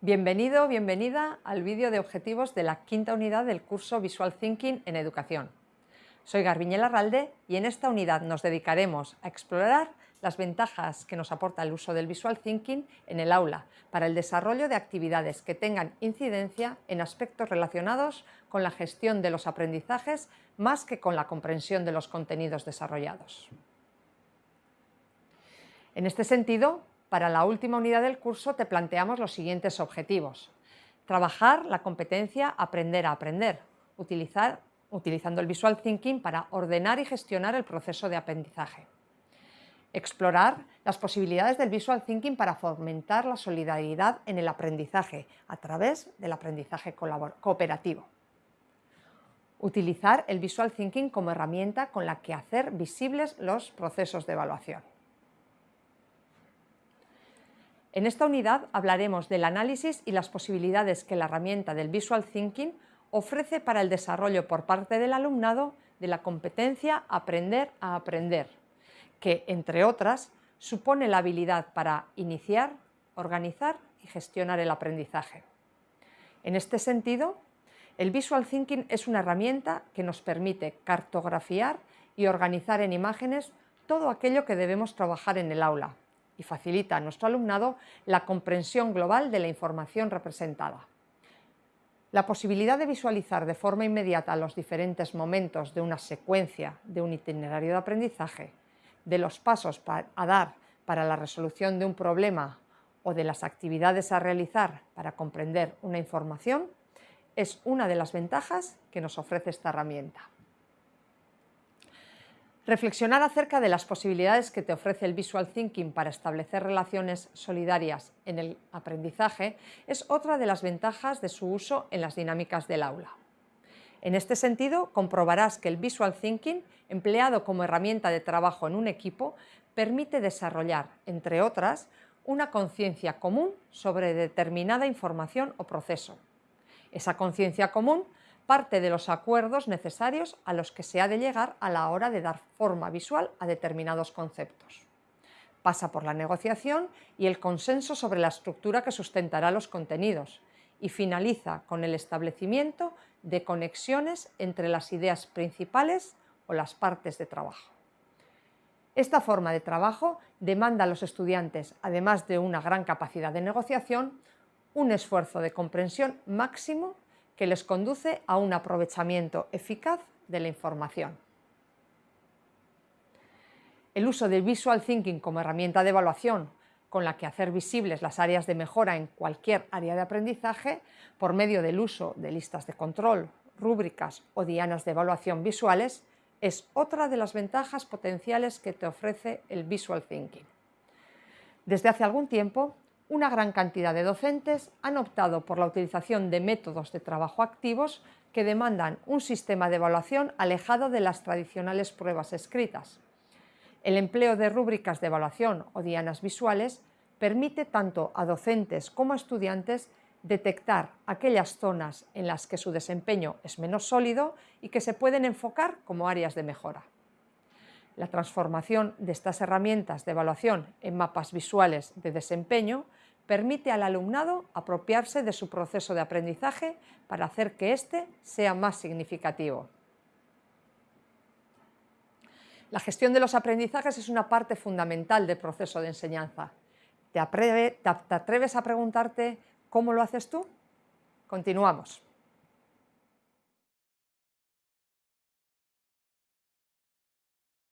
Bienvenido, bienvenida al vídeo de objetivos de la quinta unidad del curso Visual Thinking en Educación. Soy Garbiñela Ralde y en esta unidad nos dedicaremos a explorar las ventajas que nos aporta el uso del Visual Thinking en el aula para el desarrollo de actividades que tengan incidencia en aspectos relacionados con la gestión de los aprendizajes más que con la comprensión de los contenidos desarrollados. En este sentido, para la última unidad del curso te planteamos los siguientes objetivos. Trabajar la competencia aprender a aprender, utilizar, utilizando el Visual Thinking para ordenar y gestionar el proceso de aprendizaje. Explorar las posibilidades del Visual Thinking para fomentar la solidaridad en el aprendizaje a través del aprendizaje cooperativo. Utilizar el Visual Thinking como herramienta con la que hacer visibles los procesos de evaluación. En esta unidad hablaremos del análisis y las posibilidades que la herramienta del Visual Thinking ofrece para el desarrollo por parte del alumnado de la competencia aprender a aprender, que, entre otras, supone la habilidad para iniciar, organizar y gestionar el aprendizaje. En este sentido, el Visual Thinking es una herramienta que nos permite cartografiar y organizar en imágenes todo aquello que debemos trabajar en el aula, y facilita a nuestro alumnado la comprensión global de la información representada. La posibilidad de visualizar de forma inmediata los diferentes momentos de una secuencia de un itinerario de aprendizaje, de los pasos a dar para la resolución de un problema o de las actividades a realizar para comprender una información, es una de las ventajas que nos ofrece esta herramienta. Reflexionar acerca de las posibilidades que te ofrece el Visual Thinking para establecer relaciones solidarias en el aprendizaje es otra de las ventajas de su uso en las dinámicas del aula. En este sentido, comprobarás que el Visual Thinking, empleado como herramienta de trabajo en un equipo, permite desarrollar, entre otras, una conciencia común sobre determinada información o proceso. Esa conciencia común parte de los acuerdos necesarios a los que se ha de llegar a la hora de dar forma visual a determinados conceptos. Pasa por la negociación y el consenso sobre la estructura que sustentará los contenidos y finaliza con el establecimiento de conexiones entre las ideas principales o las partes de trabajo. Esta forma de trabajo demanda a los estudiantes, además de una gran capacidad de negociación, un esfuerzo de comprensión máximo que les conduce a un aprovechamiento eficaz de la información. El uso del Visual Thinking como herramienta de evaluación con la que hacer visibles las áreas de mejora en cualquier área de aprendizaje por medio del uso de listas de control, rúbricas o dianas de evaluación visuales es otra de las ventajas potenciales que te ofrece el Visual Thinking. Desde hace algún tiempo, una gran cantidad de docentes han optado por la utilización de métodos de trabajo activos que demandan un sistema de evaluación alejado de las tradicionales pruebas escritas. El empleo de rúbricas de evaluación o dianas visuales permite tanto a docentes como a estudiantes detectar aquellas zonas en las que su desempeño es menos sólido y que se pueden enfocar como áreas de mejora. La transformación de estas herramientas de evaluación en mapas visuales de desempeño permite al alumnado apropiarse de su proceso de aprendizaje para hacer que éste sea más significativo. La gestión de los aprendizajes es una parte fundamental del proceso de enseñanza. ¿Te, atreves a preguntarte cómo lo haces tú? Continuamos.